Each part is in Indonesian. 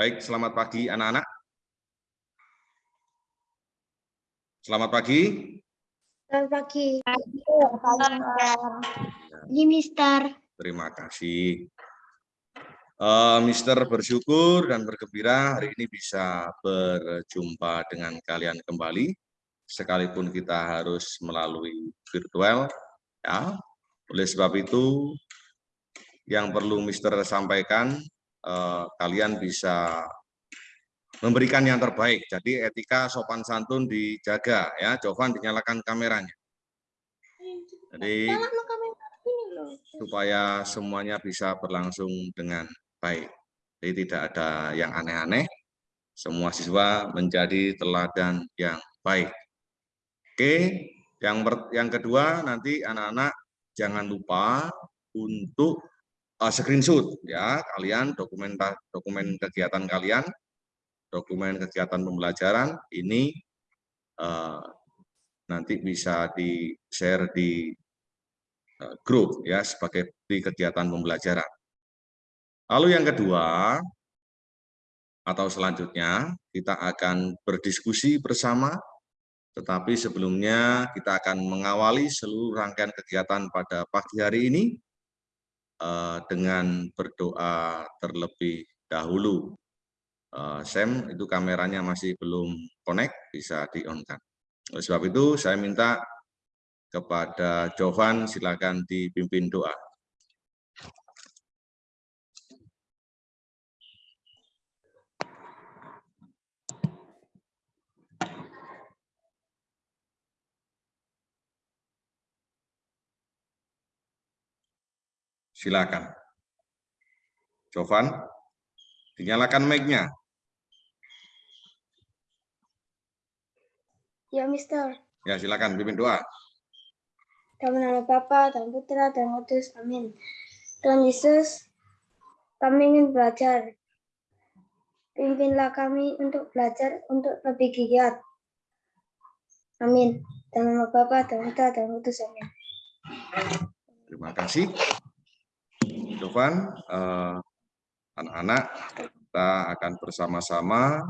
Baik, selamat pagi anak-anak. Selamat pagi. Selamat pagi. Ini Mister. Terima kasih. Uh, Mister bersyukur dan bergembira hari ini bisa berjumpa dengan kalian kembali, sekalipun kita harus melalui virtual. Ya, oleh sebab itu, yang perlu Mister sampaikan, uh, kalian bisa memberikan yang terbaik. Jadi etika sopan santun dijaga ya. Jovan dinyalakan kameranya. Jadi supaya semuanya bisa berlangsung dengan baik. Jadi tidak ada yang aneh-aneh. Semua siswa menjadi teladan yang baik. Oke, yang yang kedua nanti anak-anak jangan lupa untuk uh, screenshot ya kalian dokumen dokumen kegiatan kalian dokumen kegiatan pembelajaran ini uh, nanti bisa di share di uh, grup ya sebagai di kegiatan pembelajaran. Lalu yang kedua atau selanjutnya kita akan berdiskusi bersama tetapi sebelumnya kita akan mengawali seluruh rangkaian kegiatan pada pagi hari ini dengan berdoa terlebih dahulu. Uh, Sam, itu kameranya masih belum connect, bisa di-on-kan. Sebab itu, saya minta kepada Jovan, silakan dipimpin doa. Silakan. Jovan, dinyalakan mic-nya. Ya, Mister. Ya, silakan pimpin doa. Dalam nama Bapa dan Putra dan Kudus. Amin. Tuhan Yesus, kami ingin belajar. Pimpinlah kami untuk belajar untuk lebih giat. Amin. Dalam nama Bapa dan Putra dan Kudus. Amin. Terima kasih. Jovan, eh, anak-anak, kita akan bersama-sama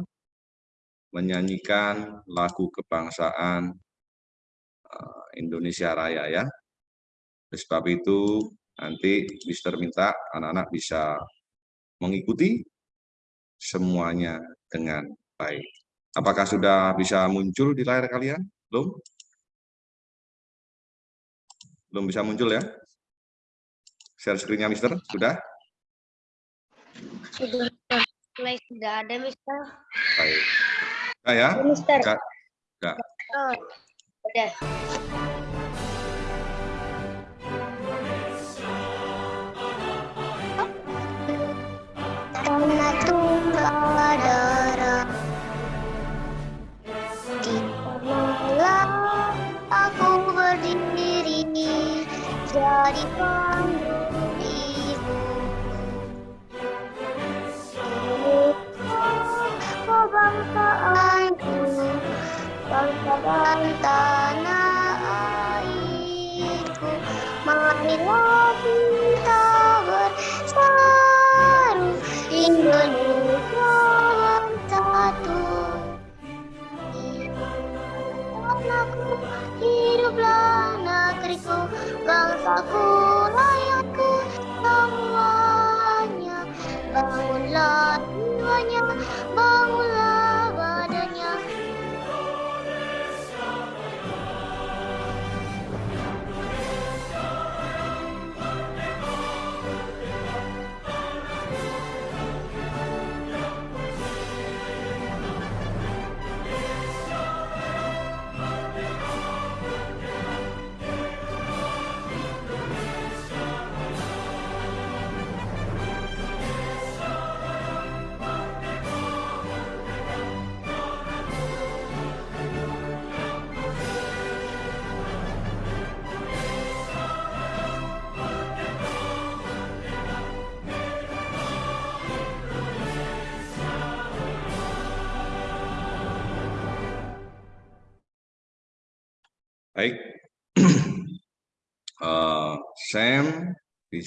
menyanyikan lagu kebangsaan eh, Indonesia Raya ya. Oleh sebab itu nanti Mister minta anak-anak bisa mengikuti semuanya dengan baik. Apakah sudah bisa muncul di layar kalian? Belum? Belum bisa muncul ya? Share screen-nya Mister, sudah? Sudah, sudah ada Mister. Baik. Enggak ya? Mister. Enggak. Enggak. Oh, udah. Karena tunggal darah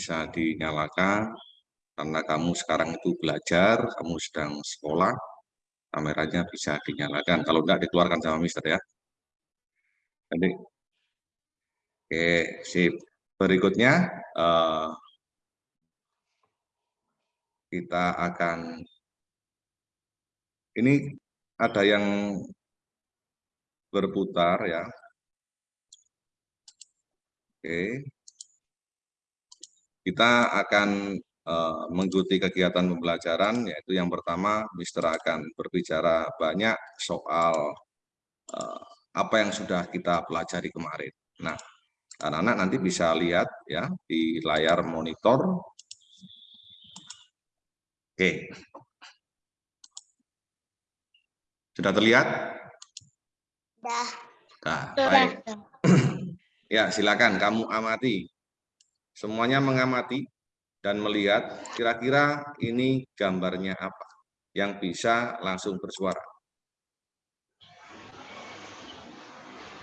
bisa dinyalakan. karena kamu sekarang itu belajar, kamu sedang sekolah, kameranya bisa dinyalakan. Kalau enggak, dikeluarkan sama mister ya. Jadi, oke, sip. Berikutnya, eh, kita akan, ini ada yang berputar ya. Oke. Kita akan uh, mengikuti kegiatan pembelajaran, yaitu yang pertama, Mister akan berbicara banyak soal uh, apa yang sudah kita pelajari kemarin. Nah, anak-anak nanti bisa lihat ya di layar monitor. Oke. Sudah terlihat? Dah. Nah, baik. Ya, silakan kamu amati. Semuanya mengamati dan melihat kira-kira ini gambarnya apa yang bisa langsung bersuara.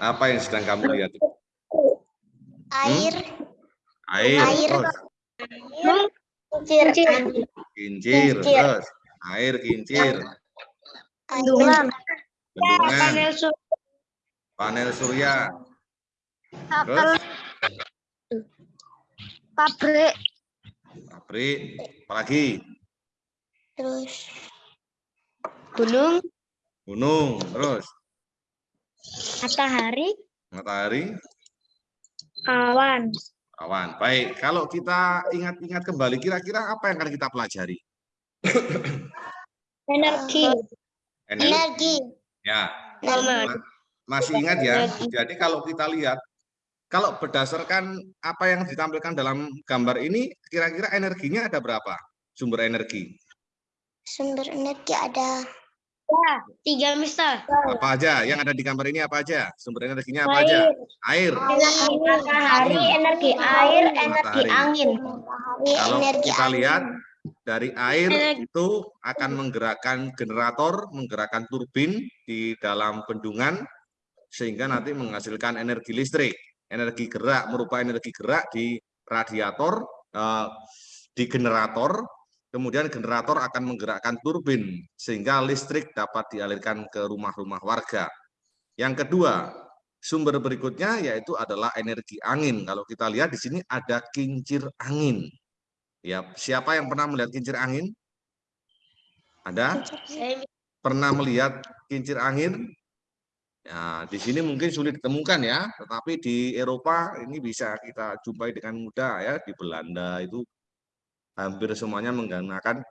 Apa yang sedang kamu lihat? Air. Hmm? Air. Air. Terus. Kincir. Kincir. Kincir. Terus. Air kincir. Bendungan. Bendungan. Panel surya. Terus. Pabrik. Pabrik. Apalagi? Terus. Gunung, Gunung. Terus. matahari, Matahari. awan, Awan. Baik. Kalau kita ingat-ingat kembali, kira-kira apa yang akan kita pelajari? energi, Energi. Energi. Ya. Masih ingat ya? Jadi kalau kita lihat, kalau berdasarkan apa yang ditampilkan dalam gambar ini, kira-kira energinya ada berapa? Sumber energi. Sumber energi ada ya, tiga misal, Apa aja? Yang ada di gambar ini apa aja? Sumber energinya apa aja? air, Air. matahari, energi air, energi Matahari. angin, matahari, Kalau energi kita angin. lihat dari air itu akan menggerakkan generator, menggerakkan turbin di dalam bendungan sehingga nanti menghasilkan energi listrik. Energi gerak merupakan energi gerak di radiator, eh, di generator, kemudian generator akan menggerakkan turbin sehingga listrik dapat dialirkan ke rumah-rumah warga. Yang kedua, sumber berikutnya yaitu adalah energi angin. Kalau kita lihat di sini ada kincir angin. Ya, siapa yang pernah melihat kincir angin? Ada? Pernah melihat kincir angin? Ya, di sini mungkin sulit ditemukan ya, tetapi di Eropa ini bisa kita jumpai dengan mudah ya. Di Belanda itu hampir semuanya menggunakan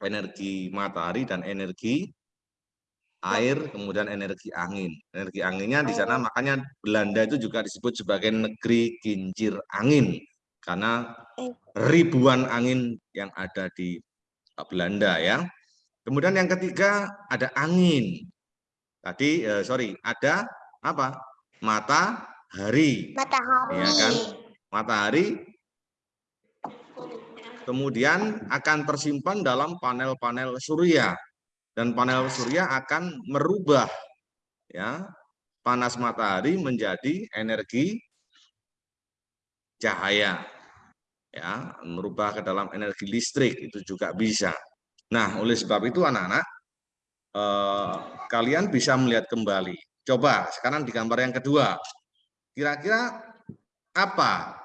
energi matahari dan energi air, kemudian energi angin. Energi anginnya di sana makanya Belanda itu juga disebut sebagai negeri kincir angin karena ribuan angin yang ada di Belanda ya. Kemudian yang ketiga ada angin. Tadi eh, sorry ada apa? Matahari. Matahari. Iya kan? Matahari kemudian akan tersimpan dalam panel-panel surya dan panel surya akan merubah ya panas matahari menjadi energi cahaya ya merubah ke dalam energi listrik itu juga bisa nah oleh sebab itu anak-anak eh, kalian bisa melihat kembali. Coba sekarang di gambar yang kedua. Kira-kira apa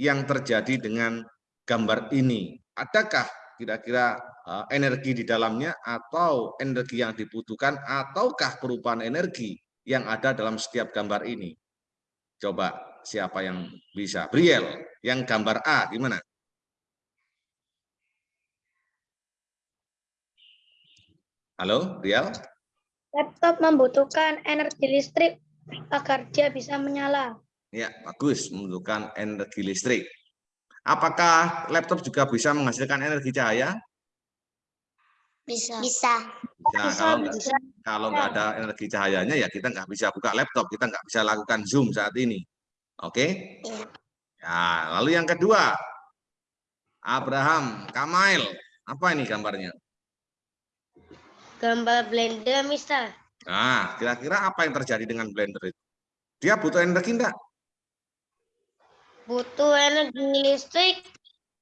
yang terjadi dengan gambar ini? Adakah kira-kira eh, energi di dalamnya atau energi yang dibutuhkan ataukah perubahan energi yang ada dalam setiap gambar ini? Coba siapa yang bisa. Briel yang gambar A gimana? Halo Briel laptop membutuhkan energi listrik agar dia bisa menyala. Ya, bagus, membutuhkan energi listrik. Apakah laptop juga bisa menghasilkan energi cahaya? Bisa. Bisa. Ya, kalau nggak, kalau nggak ada energi cahayanya ya kita nggak bisa buka laptop, kita nggak bisa lakukan Zoom saat ini. Oke? Iya. Ya, lalu yang kedua, Abraham, Kamail, apa ini gambarnya? Gambar blender misal, Nah, kira-kira apa yang terjadi dengan blender itu? Dia butuh energi enggak? butuh energi listrik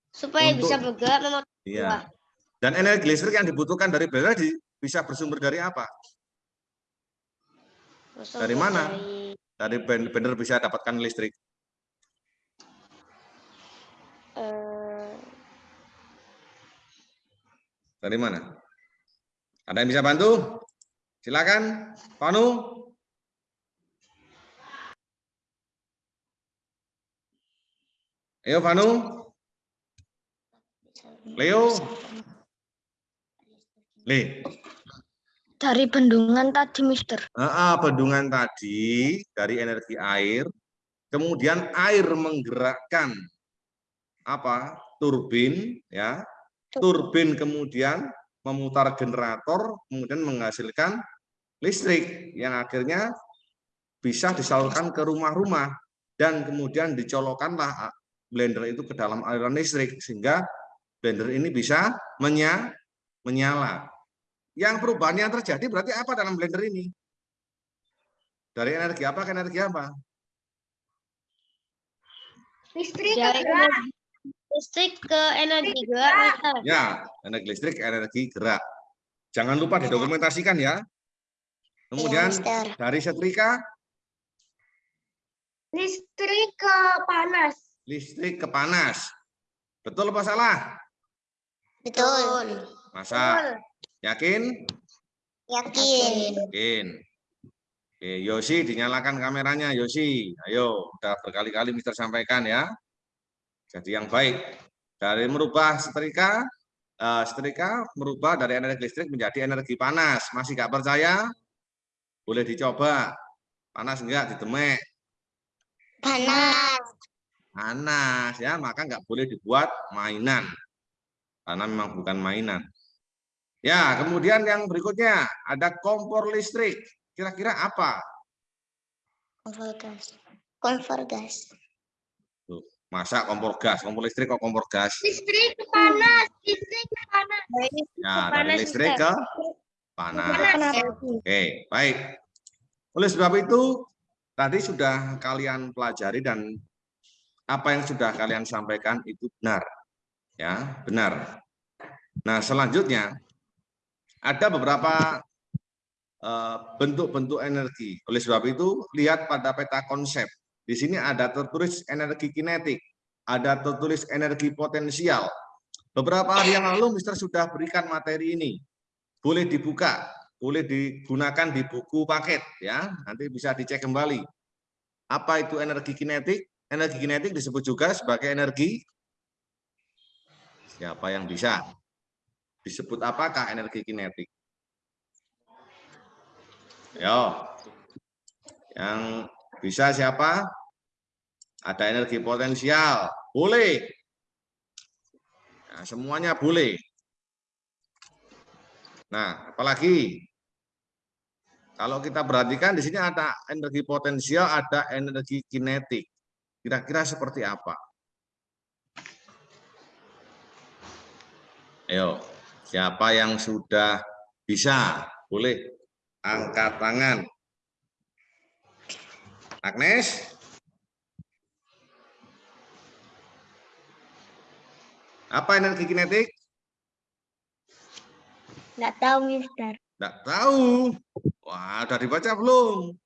supaya Untuk- bisa bergerak memotong Iya. Dan energi listrik yang dibutuhkan dari blender di- bisa bersumber dari apa? Dari mana? Dari, Dari blend- blender bisa dapatkan listrik. eh, Dari mana? Ada yang bisa bantu? Silakan, Panu. Ayo, Panu. Leo. Le. dari bendungan tadi, Mister. Ah, ah, bendungan tadi dari energi air, kemudian air menggerakkan apa? Turbin, ya. Turbin kemudian memutar generator, kemudian menghasilkan listrik yang akhirnya bisa disalurkan ke rumah-rumah dan kemudian dicolokkanlah blender itu ke dalam aliran listrik sehingga blender ini bisa menya, menyala. Yang perubahan yang terjadi berarti apa dalam blender ini? Dari energi apa ke energi apa? Listrik Dari energi listrik ke energi gerak, Mister. Ya, energi listrik, energi gerak. Jangan lupa didokumentasikan ya. Kemudian dari setrika, listrik ke panas. listrik ke panas. Betul apa salah? Betul. Masa? Yakin? Yakin. Yakin. Oke, Yosi dinyalakan kameranya, Yosi. Ayo, udah berkali-kali Mister sampaikan ya. Jadi yang baik. Dari merubah setrika, eh, setrika merubah dari energi listrik menjadi energi panas. Masih nggak percaya? Boleh dicoba. Panas enggak ditemek? Panas. Panas ya, maka nggak boleh dibuat mainan. Karena memang bukan mainan. Ya, kemudian yang berikutnya ada kompor listrik. Kira-kira apa? Kompor gas. Kompor gas. Masa kompor gas, kompor listrik kok kompor gas? Listrik ke panas. Listrik ke panas. Ya, dari listrik ke panas. Oke, baik. Oleh sebab itu, tadi sudah kalian pelajari dan apa yang sudah kalian sampaikan itu benar. Ya, benar. Nah, selanjutnya ada beberapa eh, bentuk-bentuk energi. Oleh sebab itu, lihat pada peta konsep. Di sini ada tertulis energi kinetik, ada tertulis energi potensial. Beberapa hari yang lalu Mister sudah berikan materi ini. Boleh dibuka, boleh digunakan di buku paket ya. Nanti bisa dicek kembali. Apa itu energi kinetik? Energi kinetik disebut juga sebagai energi siapa yang bisa? Disebut apakah energi kinetik? Yo. Yang bisa siapa? Ada energi potensial. Boleh. Nah, semuanya boleh. Nah, apalagi kalau kita perhatikan di sini ada energi potensial, ada energi kinetik. Kira-kira seperti apa? Ayo, siapa yang sudah bisa? Boleh angkat tangan. Agnes? Apa energi kinetik? Nggak tahu, Mister. Tidak tahu. Wah, udah dibaca belum?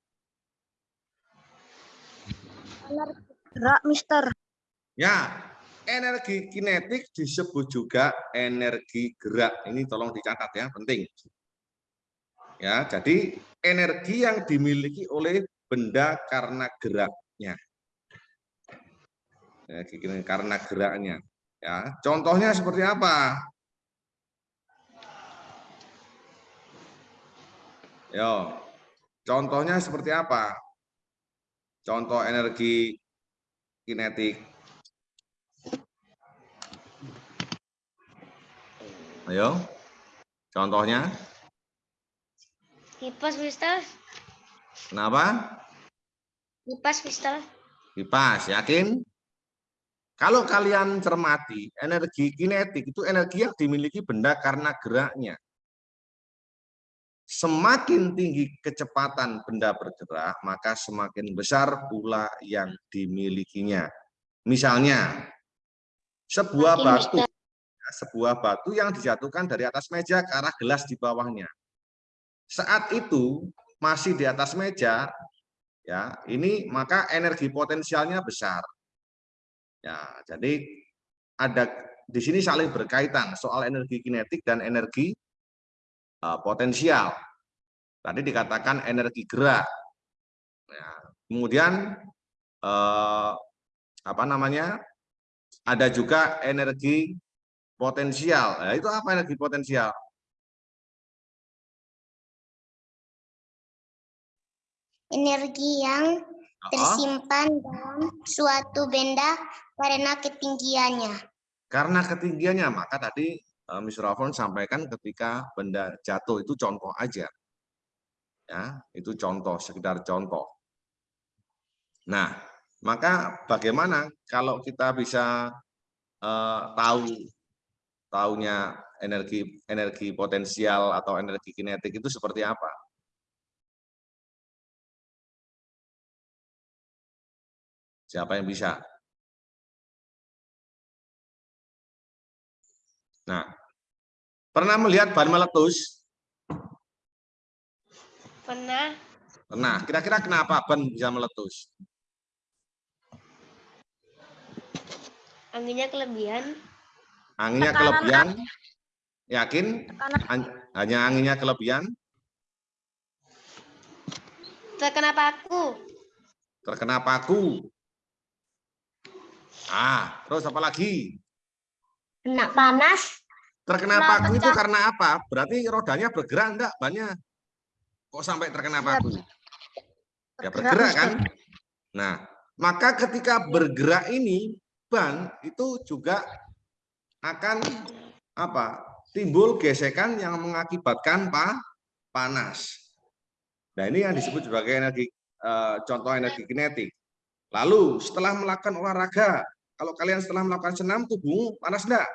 Gerak, Mister. Ya, energi kinetik disebut juga energi gerak. Ini tolong dicatat ya, penting. Ya, jadi energi yang dimiliki oleh benda karena geraknya. Kinetik karena geraknya. Ya, contohnya seperti apa? Yo, contohnya seperti apa? Contoh energi kinetik. Ayo, contohnya. Kipas, Mister. Kenapa? Kipas, Mister. Kipas, yakin? Kalau kalian cermati, energi kinetik itu energi yang dimiliki benda karena geraknya. Semakin tinggi kecepatan benda bergerak, maka semakin besar pula yang dimilikinya. Misalnya, sebuah Makin batu, besar. sebuah batu yang dijatuhkan dari atas meja ke arah gelas di bawahnya. Saat itu masih di atas meja, ya ini maka energi potensialnya besar. Ya, jadi ada di sini saling berkaitan soal energi kinetik dan energi uh, potensial. Tadi dikatakan energi gerak. Ya, kemudian uh, apa namanya? Ada juga energi potensial. Nah, itu apa energi potensial? Energi yang tersimpan dalam suatu benda karena ketinggiannya. karena ketinggiannya, maka tadi uh, Mr. Alfon sampaikan ketika benda jatuh itu contoh aja. Ya, itu contoh, sekedar contoh. Nah, maka bagaimana kalau kita bisa uh, tahu taunya energi energi potensial atau energi kinetik itu seperti apa? Siapa yang bisa? Nah, pernah melihat ban meletus? Pernah Pernah. Kira-kira kenapa ban bisa meletus? anginnya kelebihan. Anginnya Tekanan, kelebihan? Yakin? Tekanan. An- Hanya anginnya kelebihan? Terkena paku. Terkena paku? Ah, terus apa lagi? Kena panas, Terkena Kena paku itu karena apa? Berarti rodanya bergerak enggak banyak? Kok sampai terkena paku? Ya bergerak kan? Nah, maka ketika bergerak ini ban itu juga akan apa? Timbul gesekan yang mengakibatkan pa, panas. Nah, ini yang disebut sebagai energi eh, contoh energi kinetik. Lalu setelah melakukan olahraga, kalau kalian setelah melakukan senam tubuhmu panas enggak?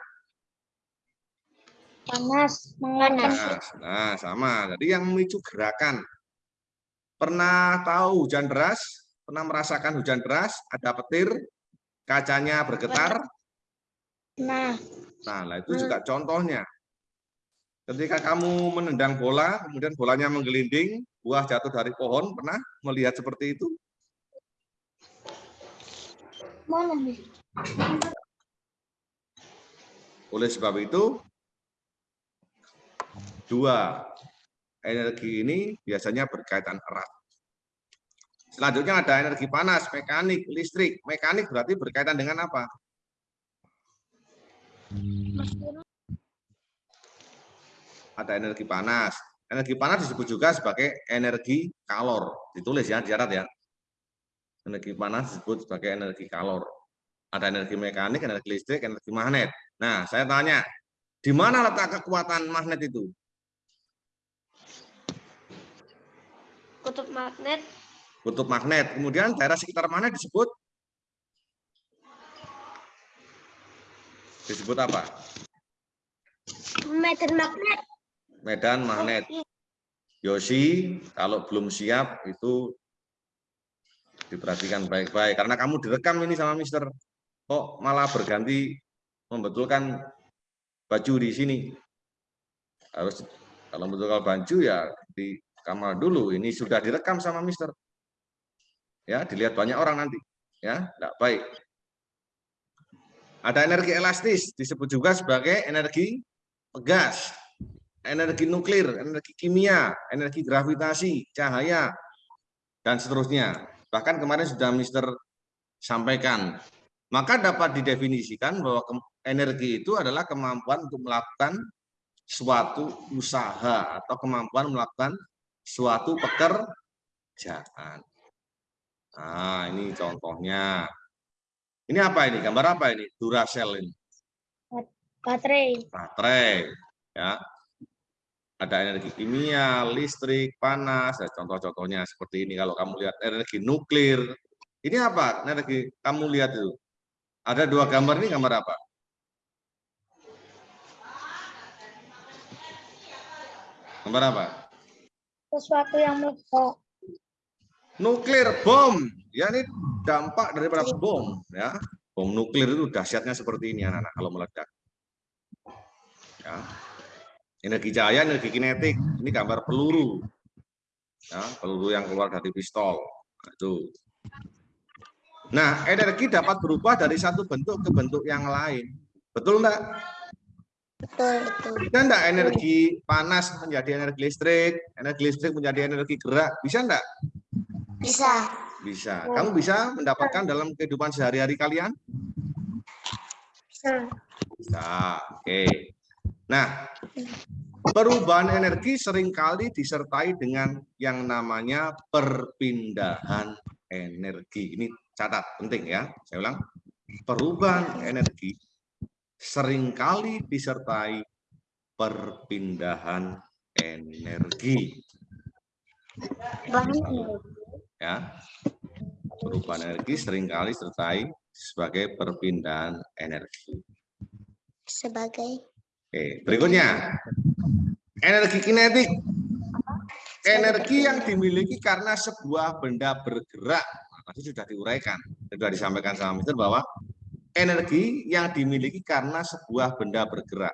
Panas. Panas. Nah, sama. Jadi yang memicu gerakan. Pernah tahu hujan deras? Pernah merasakan hujan deras? Ada petir, kacanya bergetar. Nah, Nah, itu juga contohnya. Ketika kamu menendang bola, kemudian bolanya menggelinding, buah jatuh dari pohon, pernah melihat seperti itu? mana nih? Oleh sebab itu, dua energi ini biasanya berkaitan erat. Selanjutnya ada energi panas, mekanik, listrik. Mekanik berarti berkaitan dengan apa? Ada energi panas. Energi panas disebut juga sebagai energi kalor. Ditulis ya, dicatat ya. Energi panas disebut sebagai energi kalor. Ada energi mekanik, energi listrik, energi magnet. Nah, saya tanya, di mana letak kekuatan magnet itu? Kutub magnet. Kutub magnet. Kemudian daerah sekitar magnet disebut disebut apa? medan magnet, Medan magnet. Yosi, kalau belum siap itu diperhatikan baik-baik karena kamu direkam ini sama Mister. Kok malah berganti membetulkan baju di sini? Harus kalau membetulkan baju ya di kamar dulu. Ini sudah direkam sama Mister. Ya, dilihat banyak orang nanti. Ya, enggak baik. Ada energi elastis disebut juga sebagai energi gas energi nuklir, energi kimia, energi gravitasi, cahaya, dan seterusnya. Bahkan kemarin sudah Mister sampaikan. Maka dapat didefinisikan bahwa energi itu adalah kemampuan untuk melakukan suatu usaha atau kemampuan melakukan suatu pekerjaan. Nah, ini contohnya. Ini apa ini? Gambar apa ini? Duracell ini Baterai. baterai ya ada energi kimia listrik panas ya, contoh-contohnya seperti ini kalau kamu lihat energi nuklir ini apa energi kamu lihat itu ada dua gambar ini gambar apa gambar apa Sesuatu yang meledak. nuklir bom ya ini dampak daripada bom ya bom nuklir itu dahsyatnya seperti ini anak-anak kalau meledak Ya. Energi cahaya, energi kinetik. Ini gambar peluru. Ya, peluru yang keluar dari pistol. Nah, itu. Nah, energi dapat berubah dari satu bentuk ke bentuk yang lain. Betul enggak? Betul, betul. Bisa enggak energi panas menjadi energi listrik, energi listrik menjadi energi gerak? Bisa enggak? Bisa. Bisa. Kamu bisa mendapatkan dalam kehidupan sehari-hari kalian? Bisa. Bisa. Oke. Nah, perubahan energi sering kali disertai dengan yang namanya perpindahan energi. Ini catat, penting ya. Saya ulang. Perubahan energi sering kali disertai perpindahan energi. Bahan Ya. Perubahan energi sering kali disertai sebagai perpindahan energi. sebagai Oke, berikutnya. Energi kinetik. Energi yang dimiliki karena sebuah benda bergerak. Nah, Tadi sudah diuraikan, sudah disampaikan sama Mister bahwa energi yang dimiliki karena sebuah benda bergerak.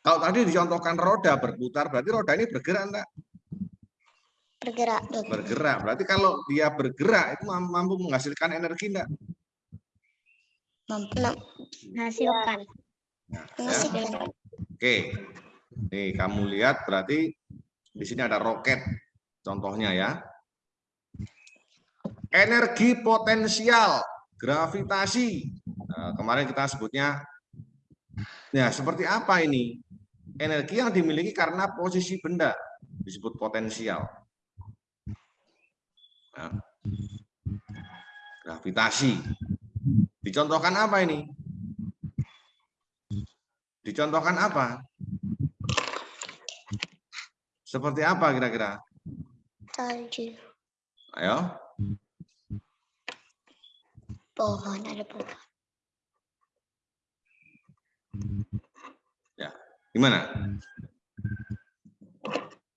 Kalau tadi dicontohkan roda berputar, berarti roda ini bergerak enggak? bergerak. Bergerak. Berarti kalau dia bergerak itu mam- mampu menghasilkan energi enggak? Mampu Hasilkan. Ya. menghasilkan. Oke. Nih, kamu lihat berarti di sini ada roket contohnya ya. Energi potensial gravitasi. Nah, kemarin kita sebutnya ya seperti apa ini? Energi yang dimiliki karena posisi benda disebut potensial. Nah, gravitasi. Dicontohkan apa ini? Dicontohkan apa? Seperti apa kira-kira? Salju. Ayo. Pohon, ada pohon. Gimana?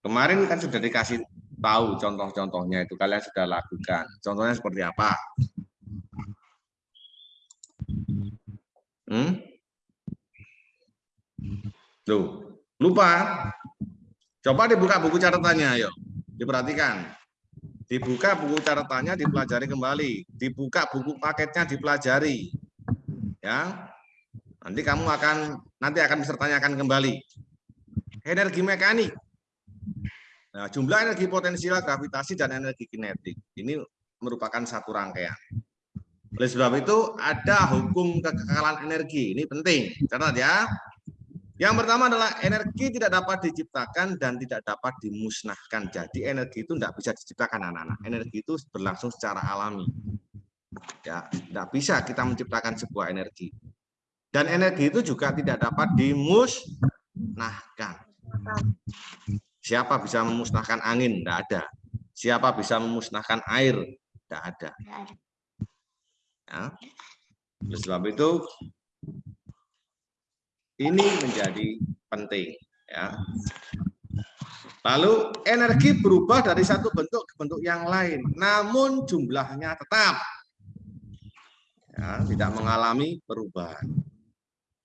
Kemarin kan sudah dikasih tahu contoh-contohnya itu kalian sudah lakukan. Contohnya seperti apa? Hmm? Tuh, lupa. Coba dibuka buku catatannya, ayo. Diperhatikan. Dibuka buku catatannya, dipelajari kembali. Dibuka buku paketnya, dipelajari. Ya. Nanti kamu akan nanti akan bisa tanyakan kembali. Energi mekanik. Nah, jumlah energi potensial gravitasi dan energi kinetik. Ini merupakan satu rangkaian. Oleh sebab itu ada hukum kekekalan energi. Ini penting. Catat ya. Yang pertama adalah energi tidak dapat diciptakan dan tidak dapat dimusnahkan. Jadi energi itu tidak bisa diciptakan anak-anak. Energi itu berlangsung secara alami. Ya, tidak bisa kita menciptakan sebuah energi. Dan energi itu juga tidak dapat dimusnahkan. Siapa bisa memusnahkan angin? Tidak ada. Siapa bisa memusnahkan air? Tidak ada. Ya. Oleh sebab itu ini menjadi penting. Ya. Lalu energi berubah dari satu bentuk ke bentuk yang lain, namun jumlahnya tetap ya, tidak mengalami perubahan.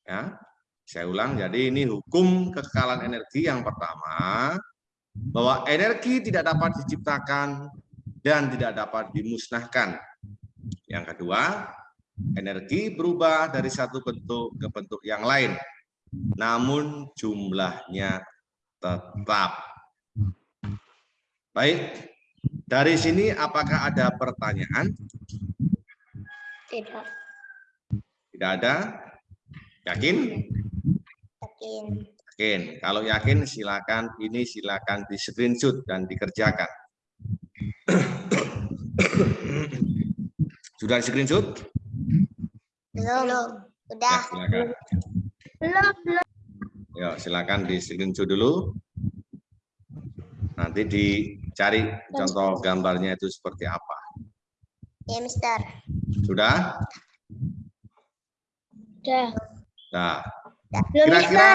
Ya, saya ulang. Jadi ini hukum kekekalan energi yang pertama bahwa energi tidak dapat diciptakan dan tidak dapat dimusnahkan. Yang kedua, energi berubah dari satu bentuk ke bentuk yang lain, namun jumlahnya tetap. Baik, dari sini apakah ada pertanyaan? Tidak. Tidak ada? Yakin? Yakin. Yakin. Kalau yakin silakan ini silakan di screenshot dan dikerjakan. Sudah di screenshot? Belum. Ya, Udah. silakan. Belum, belum. Ya, silakan di screenshot dulu. Nanti dicari contoh gambarnya itu seperti apa. Ya, Mister. Sudah? Udah. Nah, Belum, kira-kira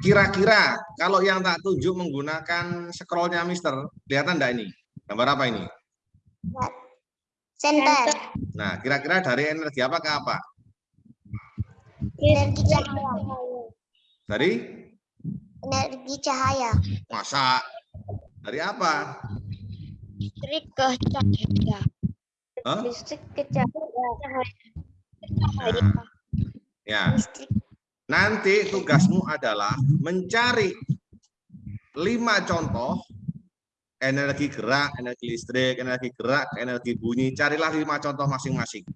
kira-kira kalau yang tak tunjuk menggunakan scrollnya Mister, kelihatan enggak ini? Gambar apa ini? Center. Nah, kira-kira dari energi apa ke apa? Energi cahaya. Dari Energi cahaya. masa? Dari apa? Listrik ke cahaya. Hah? Listrik ke cahaya. Nah, ya. Listrik. Nanti tugasmu adalah mencari lima contoh energi gerak, energi listrik, energi gerak, energi bunyi. Carilah lima contoh masing-masing.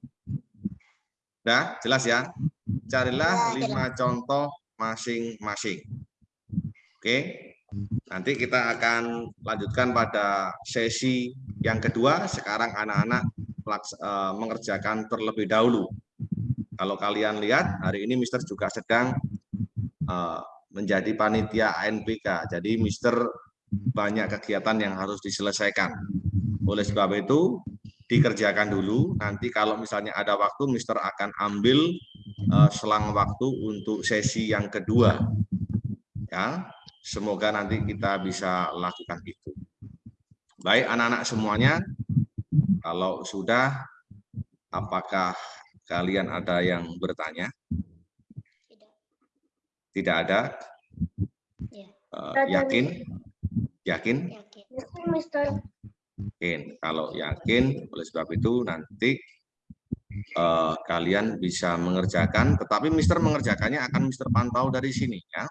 Udah, jelas ya? Carilah Ya, lima contoh masing-masing. Oke, nanti kita akan lanjutkan pada sesi yang kedua. Sekarang anak-anak eh, mengerjakan terlebih dahulu. Kalau kalian lihat, hari ini Mister juga sedang eh, menjadi panitia ANPK. Jadi Mister banyak kegiatan yang harus diselesaikan. Oleh sebab itu, dikerjakan dulu. Nanti kalau misalnya ada waktu, Mister akan ambil eh, selang waktu untuk sesi yang kedua. Ya, semoga nanti kita bisa lakukan itu. Baik anak-anak semuanya, kalau sudah, apakah kalian ada yang bertanya? Tidak. Tidak ada? Ya. Ada yakin? Yakin? Yakin. Mister. Yakin. Kalau yakin, oleh sebab itu nanti eh, kalian bisa mengerjakan, tetapi Mister mengerjakannya akan Mister pantau dari sini ya.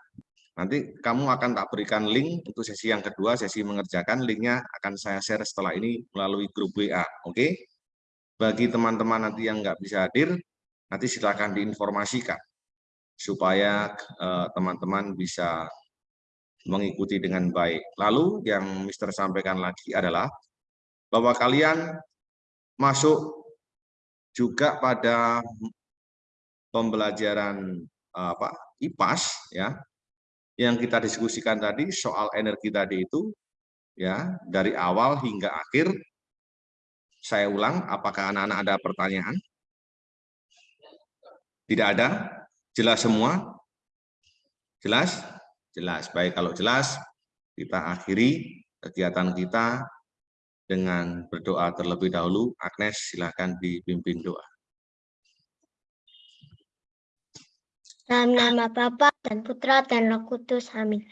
Nanti kamu akan tak berikan link untuk sesi yang kedua, sesi mengerjakan. Linknya akan saya share setelah ini melalui grup WA. Oke? Bagi teman-teman nanti yang nggak bisa hadir, nanti silakan diinformasikan supaya eh, teman-teman bisa mengikuti dengan baik. Lalu yang Mister sampaikan lagi adalah bahwa kalian masuk juga pada pembelajaran eh, apa IPAS ya yang kita diskusikan tadi soal energi tadi itu ya dari awal hingga akhir. Saya ulang apakah anak-anak ada pertanyaan? Tidak ada? Jelas semua? Jelas? Jelas. Baik kalau jelas kita akhiri kegiatan kita dengan berdoa terlebih dahulu Agnes silakan dipimpin doa Dalam nama Bapa dan Putra dan Roh Kudus. Amin.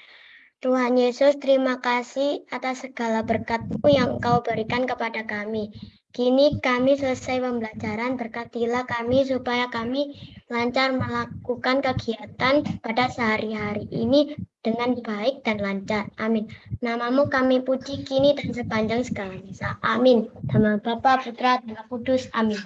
Tuhan Yesus, terima kasih atas segala berkat-Mu yang Engkau berikan kepada kami. Kini kami selesai pembelajaran, berkatilah kami supaya kami lancar melakukan kegiatan pada sehari-hari ini dengan baik dan lancar. Amin. Namamu kami puji kini dan sepanjang segala masa. Amin. Nama Bapa, Putra, dan Kudus. Amin.